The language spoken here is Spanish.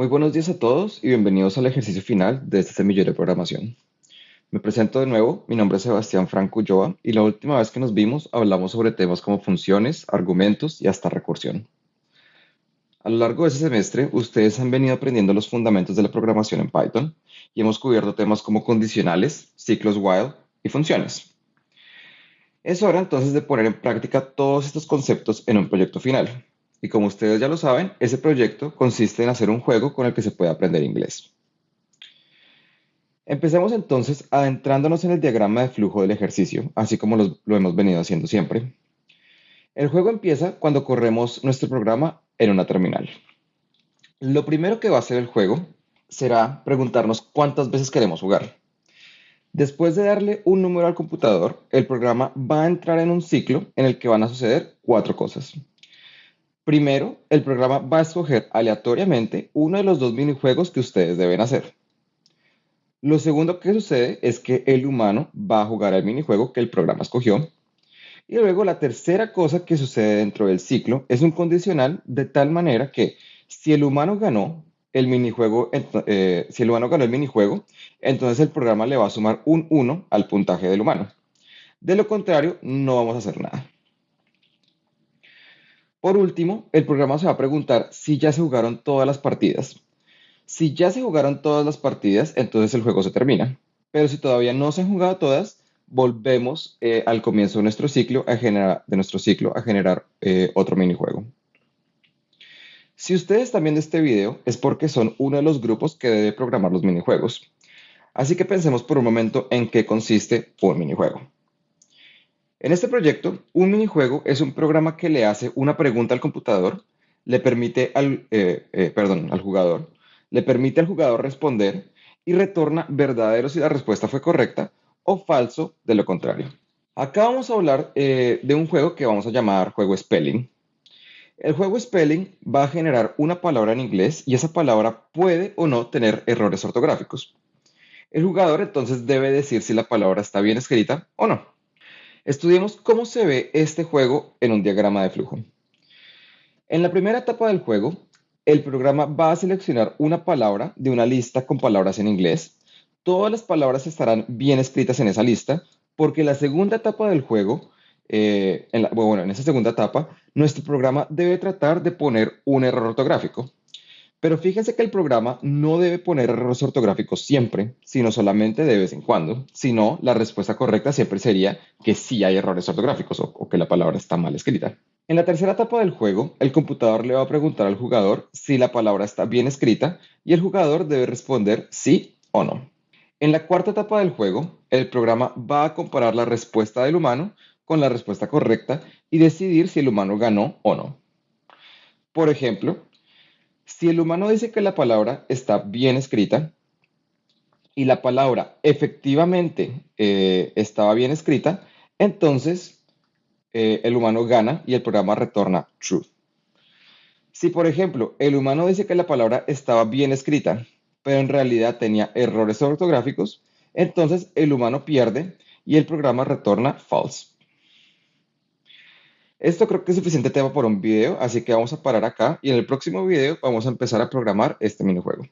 Muy buenos días a todos y bienvenidos al ejercicio final de este semillero de programación. Me presento de nuevo, mi nombre es Sebastián Franco Ulloa y la última vez que nos vimos hablamos sobre temas como funciones, argumentos y hasta recursión. A lo largo de ese semestre, ustedes han venido aprendiendo los fundamentos de la programación en Python y hemos cubierto temas como condicionales, ciclos while y funciones. Es hora entonces de poner en práctica todos estos conceptos en un proyecto final. Y como ustedes ya lo saben, ese proyecto consiste en hacer un juego con el que se puede aprender inglés. Empecemos entonces adentrándonos en el diagrama de flujo del ejercicio, así como lo hemos venido haciendo siempre. El juego empieza cuando corremos nuestro programa en una terminal. Lo primero que va a hacer el juego será preguntarnos cuántas veces queremos jugar. Después de darle un número al computador, el programa va a entrar en un ciclo en el que van a suceder cuatro cosas. Primero, el programa va a escoger aleatoriamente uno de los dos minijuegos que ustedes deben hacer. Lo segundo que sucede es que el humano va a jugar al minijuego que el programa escogió. Y luego la tercera cosa que sucede dentro del ciclo es un condicional de tal manera que si el humano ganó el minijuego, eh, si el humano ganó el minijuego, entonces el programa le va a sumar un 1 al puntaje del humano. De lo contrario, no vamos a hacer nada. Por último, el programa se va a preguntar si ya se jugaron todas las partidas. Si ya se jugaron todas las partidas, entonces el juego se termina. Pero si todavía no se han jugado todas, volvemos eh, al comienzo de nuestro ciclo a generar, de nuestro ciclo a generar eh, otro minijuego. Si ustedes están viendo este video es porque son uno de los grupos que debe programar los minijuegos. Así que pensemos por un momento en qué consiste un minijuego. En este proyecto, un minijuego es un programa que le hace una pregunta al computador, le permite al, eh, al jugador, le permite al jugador responder y retorna verdadero si la respuesta fue correcta o falso de lo contrario. Acá vamos a hablar eh, de un juego que vamos a llamar juego Spelling. El juego Spelling va a generar una palabra en inglés y esa palabra puede o no tener errores ortográficos. El jugador entonces debe decir si la palabra está bien escrita o no. Estudiemos cómo se ve este juego en un diagrama de flujo. En la primera etapa del juego, el programa va a seleccionar una palabra de una lista con palabras en inglés. Todas las palabras estarán bien escritas en esa lista porque la segunda etapa del juego, eh, en bueno, en esa segunda etapa, nuestro programa debe tratar de poner un error ortográfico. Pero fíjense que el programa no debe poner errores ortográficos siempre, sino solamente de vez en cuando. Si no, la respuesta correcta siempre sería que sí hay errores ortográficos o que la palabra está mal escrita. En la tercera etapa del juego, el computador le va a preguntar al jugador si la palabra está bien escrita y el jugador debe responder sí o no. En la cuarta etapa del juego, el programa va a comparar la respuesta del humano con la respuesta correcta y decidir si el humano ganó o no. Por ejemplo, si el humano dice que la palabra está bien escrita y la palabra efectivamente eh, estaba bien escrita, entonces eh, el humano gana y el programa retorna true. Si, por ejemplo, el humano dice que la palabra estaba bien escrita, pero en realidad tenía errores ortográficos, entonces el humano pierde y el programa retorna false. Esto creo que es suficiente tema por un video, así que vamos a parar acá y en el próximo video vamos a empezar a programar este minijuego.